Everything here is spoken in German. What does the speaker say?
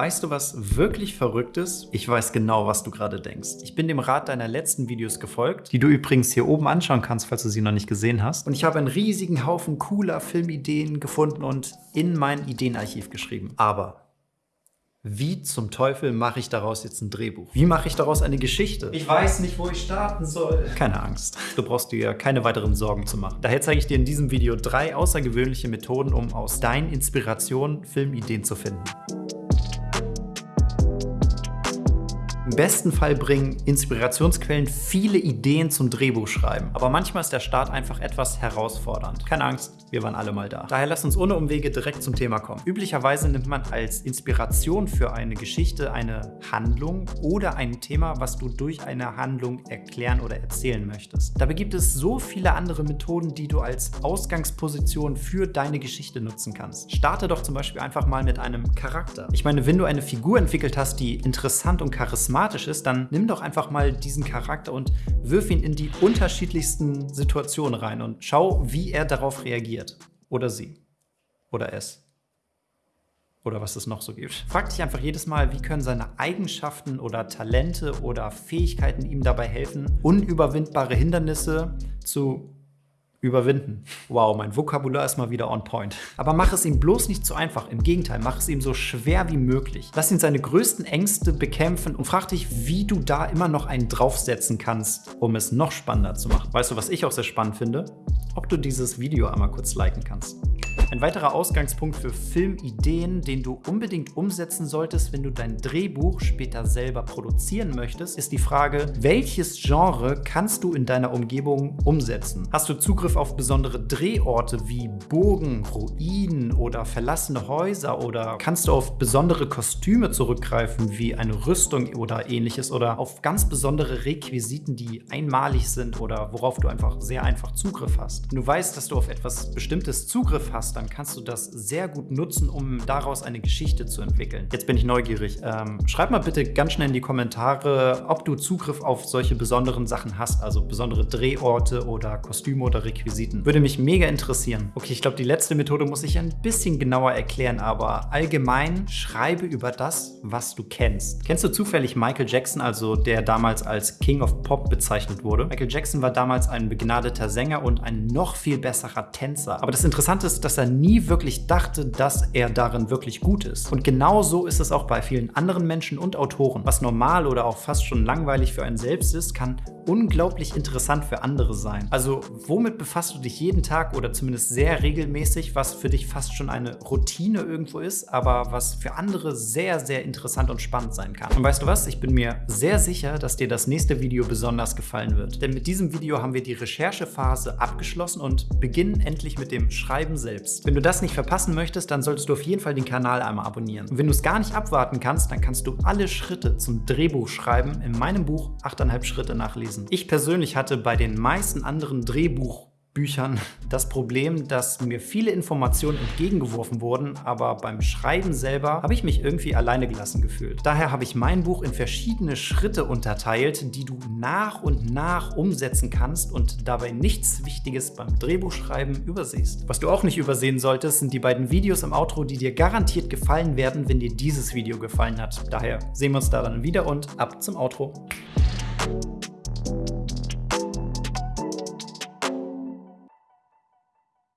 Weißt du, was wirklich verrückt ist? Ich weiß genau, was du gerade denkst. Ich bin dem Rat deiner letzten Videos gefolgt, die du übrigens hier oben anschauen kannst, falls du sie noch nicht gesehen hast. Und ich habe einen riesigen Haufen cooler Filmideen gefunden und in mein Ideenarchiv geschrieben. Aber wie zum Teufel mache ich daraus jetzt ein Drehbuch? Wie mache ich daraus eine Geschichte? Ich weiß nicht, wo ich starten soll. Keine Angst. Du brauchst dir keine weiteren Sorgen zu machen. Daher zeige ich dir in diesem Video drei außergewöhnliche Methoden, um aus deinen Inspirationen Filmideen zu finden. Im besten Fall bringen Inspirationsquellen viele Ideen zum Drehbuchschreiben. Aber manchmal ist der Start einfach etwas herausfordernd. Keine Angst, wir waren alle mal da. Daher lass uns ohne Umwege direkt zum Thema kommen. Üblicherweise nimmt man als Inspiration für eine Geschichte eine Handlung oder ein Thema, was du durch eine Handlung erklären oder erzählen möchtest. Dabei gibt es so viele andere Methoden, die du als Ausgangsposition für deine Geschichte nutzen kannst. Starte doch zum Beispiel einfach mal mit einem Charakter. Ich meine, wenn du eine Figur entwickelt hast, die interessant und charismatisch charismatisch ist, dann nimm doch einfach mal diesen Charakter und wirf ihn in die unterschiedlichsten Situationen rein und schau, wie er darauf reagiert. Oder sie. Oder es. Oder was es noch so gibt. Frag dich einfach jedes Mal, wie können seine Eigenschaften oder Talente oder Fähigkeiten ihm dabei helfen, unüberwindbare Hindernisse zu überwinden. Wow, mein Vokabular ist mal wieder on point. Aber mach es ihm bloß nicht zu einfach. Im Gegenteil, mach es ihm so schwer wie möglich. Lass ihn seine größten Ängste bekämpfen und frag dich, wie du da immer noch einen draufsetzen kannst, um es noch spannender zu machen. Weißt du, was ich auch sehr spannend finde? Ob du dieses Video einmal kurz liken kannst. Ein weiterer Ausgangspunkt für Filmideen, den du unbedingt umsetzen solltest, wenn du dein Drehbuch später selber produzieren möchtest, ist die Frage, welches Genre kannst du in deiner Umgebung umsetzen? Hast du Zugriff auf besondere Drehorte wie Burgen, Ruinen oder verlassene Häuser oder kannst du auf besondere Kostüme zurückgreifen wie eine Rüstung oder ähnliches oder auf ganz besondere Requisiten, die einmalig sind oder worauf du einfach sehr einfach Zugriff hast? Wenn du weißt, dass du auf etwas Bestimmtes Zugriff hast, dann kannst du das sehr gut nutzen, um daraus eine Geschichte zu entwickeln. Jetzt bin ich neugierig. Ähm, schreib mal bitte ganz schnell in die Kommentare, ob du Zugriff auf solche besonderen Sachen hast, also besondere Drehorte oder Kostüme oder Requisiten. Würde mich mega interessieren. Okay, ich glaube, die letzte Methode muss ich ein bisschen genauer erklären, aber allgemein schreibe über das, was du kennst. Kennst du zufällig Michael Jackson, also der damals als King of Pop bezeichnet wurde? Michael Jackson war damals ein begnadeter Sänger und ein noch viel besserer Tänzer. Aber das Interessante ist, dass er nie wirklich dachte, dass er darin wirklich gut ist. Und genau so ist es auch bei vielen anderen Menschen und Autoren. Was normal oder auch fast schon langweilig für einen selbst ist, kann unglaublich interessant für andere sein. Also womit befasst du dich jeden Tag oder zumindest sehr regelmäßig, was für dich fast schon eine Routine irgendwo ist, aber was für andere sehr, sehr interessant und spannend sein kann. Und weißt du was? Ich bin mir sehr sicher, dass dir das nächste Video besonders gefallen wird. Denn mit diesem Video haben wir die Recherchephase abgeschlossen und beginnen endlich mit dem Schreiben selbst. Wenn du das nicht verpassen möchtest, dann solltest du auf jeden Fall den Kanal einmal abonnieren. Und wenn du es gar nicht abwarten kannst, dann kannst du alle Schritte zum Drehbuchschreiben in meinem Buch 8,5 Schritte nachlesen. Ich persönlich hatte bei den meisten anderen Drehbuch Büchern das Problem, dass mir viele Informationen entgegengeworfen wurden, aber beim Schreiben selber habe ich mich irgendwie alleine gelassen gefühlt. Daher habe ich mein Buch in verschiedene Schritte unterteilt, die du nach und nach umsetzen kannst und dabei nichts Wichtiges beim Drehbuchschreiben übersiehst. Was du auch nicht übersehen solltest, sind die beiden Videos im Outro, die dir garantiert gefallen werden, wenn dir dieses Video gefallen hat. Daher sehen wir uns daran wieder und ab zum Outro.